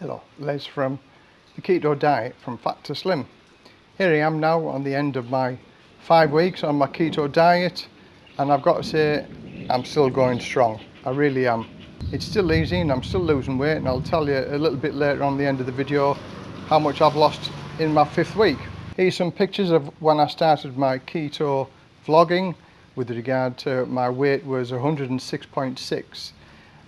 Hello, Les from the Keto Diet from Fat to Slim. Here I am now on the end of my five weeks on my keto diet and I've got to say I'm still going strong. I really am. It's still easy and I'm still losing weight and I'll tell you a little bit later on the end of the video how much I've lost in my fifth week. Here's some pictures of when I started my keto vlogging with regard to my weight was 106.6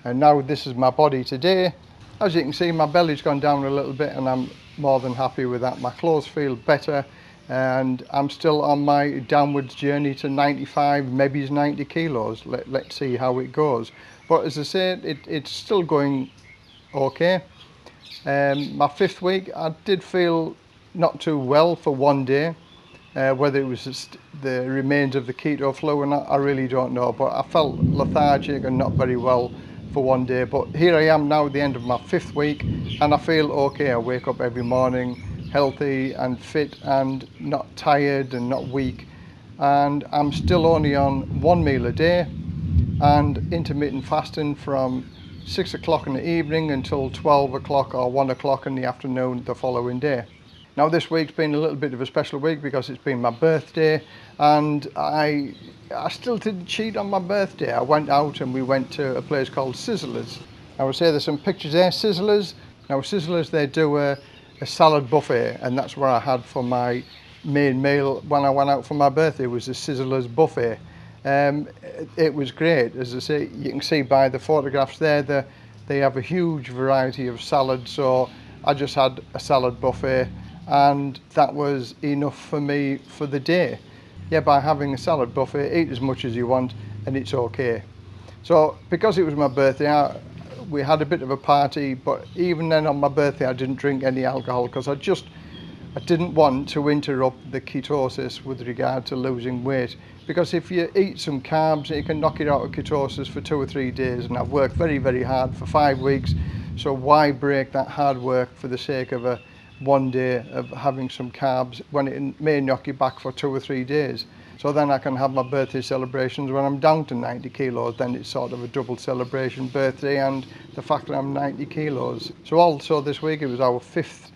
and now this is my body today as you can see, my belly's gone down a little bit and I'm more than happy with that. My clothes feel better and I'm still on my downwards journey to 95, maybe 90 kilos. Let, let's see how it goes. But as I said, it, it's still going okay. Um, my fifth week, I did feel not too well for one day. Uh, whether it was the remains of the keto flu or not, I really don't know. But I felt lethargic and not very well for one day but here I am now at the end of my fifth week and I feel okay. I wake up every morning healthy and fit and not tired and not weak and I'm still only on one meal a day and intermittent fasting from six o'clock in the evening until 12 o'clock or one o'clock in the afternoon the following day now this week's been a little bit of a special week because it's been my birthday and I I still didn't cheat on my birthday. I went out and we went to a place called Sizzlers. I would say there's some pictures there, Sizzlers. Now Sizzlers, they do a, a salad buffet and that's what I had for my main meal when I went out for my birthday was a Sizzlers buffet. Um, it, it, was great, as I say, you can see by the photographs there, the, they have a huge variety of salads. So I just had a salad buffet and that was enough for me for the day yeah, by having a salad buffet, eat as much as you want and it's okay. So because it was my birthday, I, we had a bit of a party, but even then on my birthday, I didn't drink any alcohol because I just, I didn't want to interrupt the ketosis with regard to losing weight. Because if you eat some carbs, you can knock it out of ketosis for two or three days. And I've worked very, very hard for five weeks. So why break that hard work for the sake of a, one day of having some carbs when it may knock you back for two or three days. So then I can have my birthday celebrations when I'm down to 90 kilos, then it's sort of a double celebration, birthday and the fact that I'm 90 kilos. So also this week, it was our fifth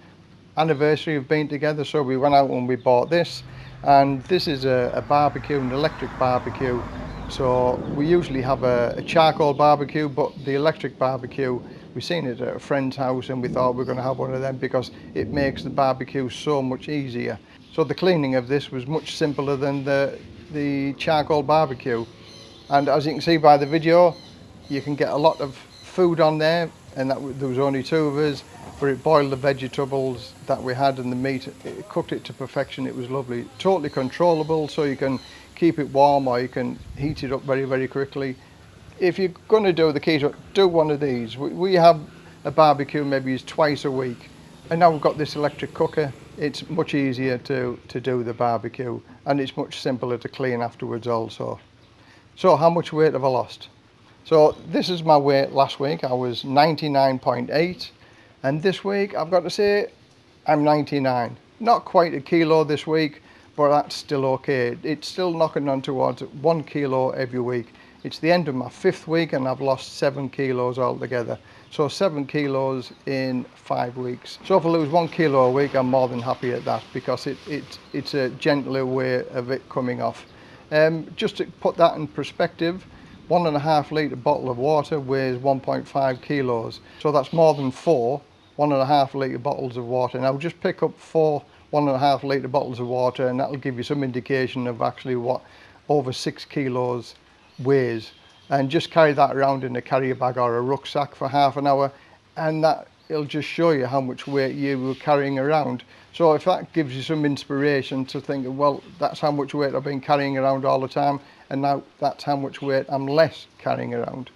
anniversary of being together. So we went out and we bought this and this is a, a barbecue, an electric barbecue. So we usually have a, a charcoal barbecue, but the electric barbecue we seen it at a friend's house and we thought we are going to have one of them because it makes the barbecue so much easier. So the cleaning of this was much simpler than the, the charcoal barbecue. And as you can see by the video, you can get a lot of food on there and that there was only two of us but it boiled the vegetables that we had and the meat it cooked it to perfection it was lovely totally controllable so you can keep it warm or you can heat it up very very quickly if you're going to do the keto, do one of these. We, we have a barbecue maybe twice a week, and now we've got this electric cooker. It's much easier to, to do the barbecue, and it's much simpler to clean afterwards also. So how much weight have I lost? So this is my weight last week. I was 99.8, and this week I've got to say I'm 99. Not quite a kilo this week, but that's still okay. It's still knocking on towards one kilo every week. It's the end of my fifth week and I've lost seven kilos altogether. So seven kilos in five weeks. So if I lose one kilo a week, I'm more than happy at that because it, it, it's a gentler way of it coming off. Um, just to put that in perspective, one and a half litre bottle of water weighs 1.5 kilos. So that's more than four one and a half litre bottles of water. Now just pick up four one and a half litre bottles of water and that'll give you some indication of actually what over six kilos ways and just carry that around in a carrier bag or a rucksack for half an hour and that it'll just show you how much weight you were carrying around. So if that gives you some inspiration to think well that's how much weight I've been carrying around all the time and now that's how much weight I'm less carrying around.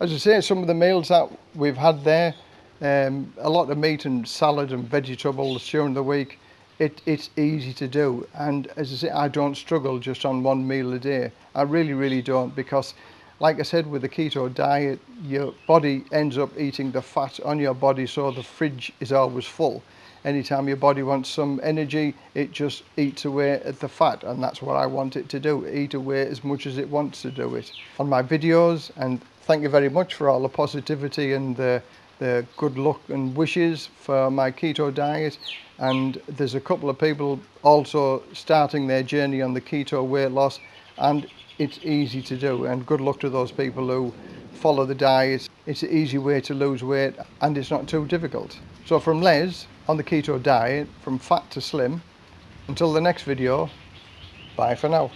As I say some of the meals that we've had there um, a lot of meat and salad and vegetables during the week it, it's easy to do. And as I say I don't struggle just on one meal a day. I really really don't because like I said with the keto diet your body ends up eating the fat on your body so the fridge is always full. Anytime your body wants some energy it just eats away at the fat and that's what I want it to do eat away as much as it wants to do it. On my videos and thank you very much for all the positivity and the the good luck and wishes for my keto diet. And there's a couple of people also starting their journey on the keto weight loss and it's easy to do. And good luck to those people who follow the diet. It's an easy way to lose weight and it's not too difficult. So from les on the keto diet from fat to slim until the next video bye for now